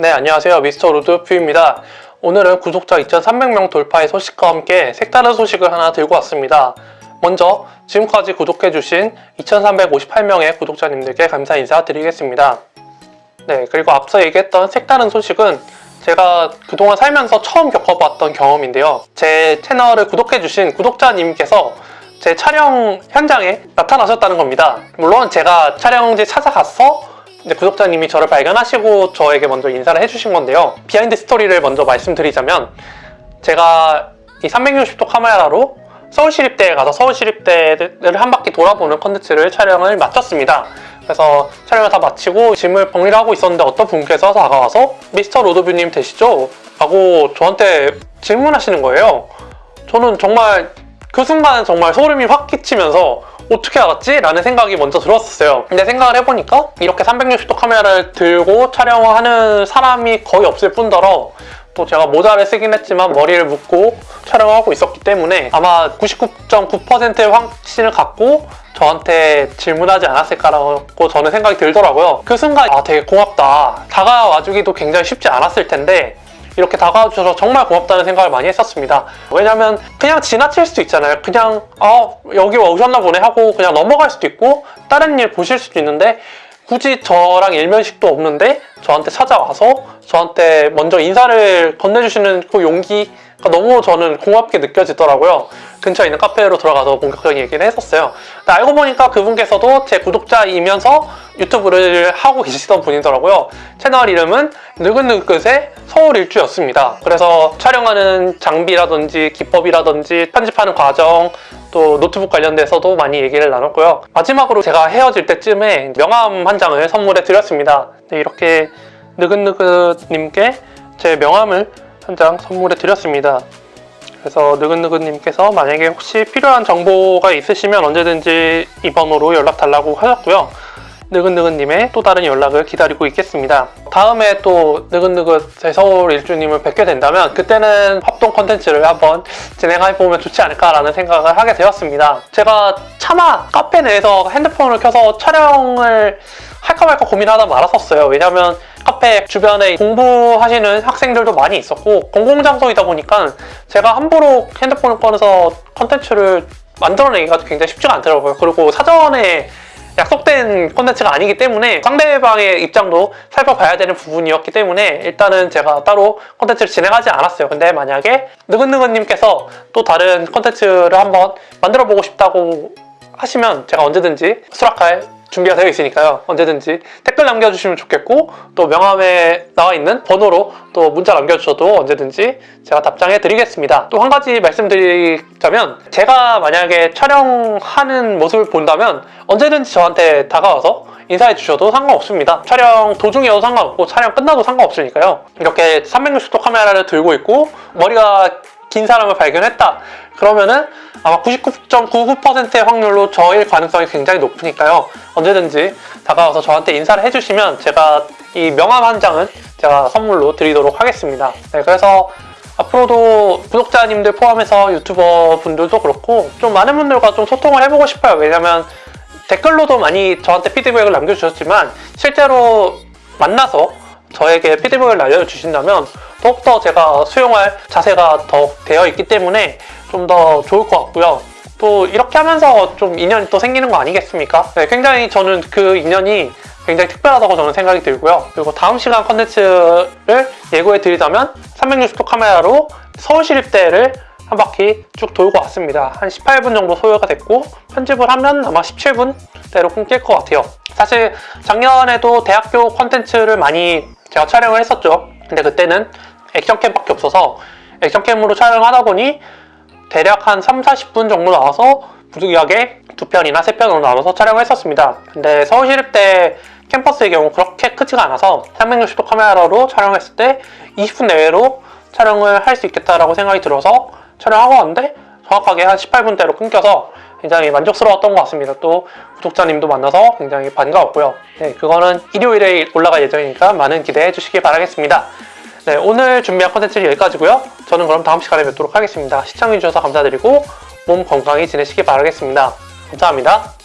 네, 안녕하세요. 미스터 로드퓨입니다. 오늘은 구독자 2300명 돌파의 소식과 함께 색다른 소식을 하나 들고 왔습니다. 먼저 지금까지 구독해주신 2358명의 구독자님들께 감사 인사드리겠습니다. 네, 그리고 앞서 얘기했던 색다른 소식은 제가 그동안 살면서 처음 겪어봤던 경험인데요. 제 채널을 구독해주신 구독자님께서 제 촬영 현장에 나타나셨다는 겁니다. 물론 제가 촬영지 찾아가서 이제 구독자님이 저를 발견하시고 저에게 먼저 인사를 해주신 건데요. 비하인드 스토리를 먼저 말씀드리자면 제가 이 360도 카메라로 서울시립대에 가서 서울시립대를 한 바퀴 돌아보는 컨텐츠를 촬영을 마쳤습니다. 그래서 촬영을 다 마치고 짐을 정리를 하고 있었는데 어떤 분께서 다가와서 미스터 로드뷰님 되시죠? 라고 저한테 질문하시는 거예요. 저는 정말 그 순간 정말 소름이 확 끼치면서 어떻게 알았지? 라는 생각이 먼저 들었었어요. 근데 생각을 해보니까 이렇게 360도 카메라를 들고 촬영을 하는 사람이 거의 없을 뿐더러 또 제가 모자를 쓰긴 했지만 머리를 묶고 촬영을 하고 있었기 때문에 아마 99.9%의 확신을 갖고 저한테 질문하지 않았을까라고 저는 생각이 들더라고요. 그 순간 아 되게 고맙다. 다가와주기도 굉장히 쉽지 않았을 텐데 이렇게 다가와 주셔서 정말 고맙다는 생각을 많이 했었습니다. 왜냐면 그냥 지나칠 수도 있잖아요. 그냥 아 여기 오셨나 보네 하고 그냥 넘어갈 수도 있고 다른 일 보실 수도 있는데 굳이 저랑 일면식도 없는데 저한테 찾아와서 저한테 먼저 인사를 건네주시는 그 용기가 너무 저는 고맙게 느껴지더라고요. 근처에 있는 카페로 들어가서 본격적인 얘기를 했었어요. 알고 보니까 그분께서도 제 구독자이면서 유튜브를 하고 계시던 분이더라고요. 채널 이름은 느긋느긋의 서울 일주였습니다. 그래서 촬영하는 장비라든지 기법이라든지 편집하는 과정 또 노트북 관련돼서도 많이 얘기를 나눴고요. 마지막으로 제가 헤어질 때쯤에 명함 한 장을 선물해 드렸습니다. 네, 이렇게 느긋느긋님께 제 명함을 한 장 선물해 드렸습니다. 그래서 느긋느긋님께서 만약에 혹시 필요한 정보가 있으시면 언제든지 이 번호로 연락 달라고 하셨고요. 느긋느긋님의 또 다른 연락을 기다리고 있겠습니다. 다음에 또 느긋느긋의 서울 일주님을 뵙게 된다면 그때는 합동 컨텐츠를 한번 진행해보면 좋지 않을까라는 생각을 하게 되었습니다. 제가 차마 카페 내에서 핸드폰을 켜서 촬영을 할까 말까 고민하다 말았었어요. 왜냐면 카페 주변에 공부하시는 학생들도 많이 있었고 공공장소이다 보니까 제가 함부로 핸드폰을 꺼내서 컨텐츠를 만들어내기가 굉장히 쉽지가 않더라고요. 그리고 사전에 약속된 콘텐츠가 아니기 때문에 상대방의 입장도 살펴봐야 되는 부분이었기 때문에 일단은 제가 따로 콘텐츠를 진행하지 않았어요. 근데 만약에 느긋느긋님께서 또 다른 콘텐츠를 한번 만들어보고 싶다고 하시면 제가 언제든지 수락할 준비가 되어 있으니까요. 언제든지 댓글 남겨주시면 좋겠고 또 명함에 나와 있는 번호로 또 문자 남겨주셔도 언제든지 제가 답장해 드리겠습니다. 또 한 가지 말씀드리자면 제가 만약에 촬영하는 모습을 본다면 언제든지 저한테 다가와서 인사해 주셔도 상관없습니다. 촬영 도중이어도 상관없고 촬영 끝나도 상관없으니까요. 이렇게 360도 카메라를 들고 있고 머리가 긴 사람을 발견했다. 그러면은 아마 99.99%의 확률로 저일 가능성이 굉장히 높으니까요. 언제든지 다가와서 저한테 인사를 해주시면 제가 이 명함 한 장은 제가 선물로 드리도록 하겠습니다. 네, 그래서 앞으로도 구독자님들 포함해서 유튜버 분들도 그렇고 좀 많은 분들과 좀 소통을 해보고 싶어요. 왜냐면 댓글로도 많이 저한테 피드백을 남겨주셨지만 실제로 만나서 저에게 피드백을 날려주신다면 더욱더 제가 수용할 자세가 더 되어 있기 때문에 좀 더 좋을 것 같고요. 또 이렇게 하면서 좀 인연이 또 생기는 거 아니겠습니까? 네, 굉장히 저는 그 인연이 굉장히 특별하다고 저는 생각이 들고요. 그리고 다음 시간 컨텐츠를 예고해 드리자면 360도 카메라로 서울시립대를 한 바퀴 쭉 돌고 왔습니다. 한 18분 정도 소요가 됐고 편집을 하면 아마 17분대로 끊길 것 같아요. 사실 작년에도 대학교 컨텐츠를 많이 제가 촬영을 했었죠. 근데 그때는 액션캠밖에 없어서 액션캠으로 촬영하다 보니 대략 한 3, 40분 정도 나와서 부득이하게 두 편이나 세 편으로 나눠서 촬영을 했었습니다. 근데 서울시립대 캠퍼스의 경우 그렇게 크지가 않아서 360도 카메라로 촬영했을 때 20분 내외로 촬영을 할 수 있겠다라고 생각이 들어서 촬영하고 왔는데 정확하게 한 18분대로 끊겨서 굉장히 만족스러웠던 것 같습니다. 또 구독자님도 만나서 굉장히 반가웠고요. 네, 그거는 일요일에 올라갈 예정이니까 많은 기대해 주시기 바라겠습니다. 네, 오늘 준비한 컨텐츠는 여기까지고요. 저는 그럼 다음 시간에 뵙도록 하겠습니다. 시청해주셔서 감사드리고 몸 건강히 지내시기 바라겠습니다. 감사합니다.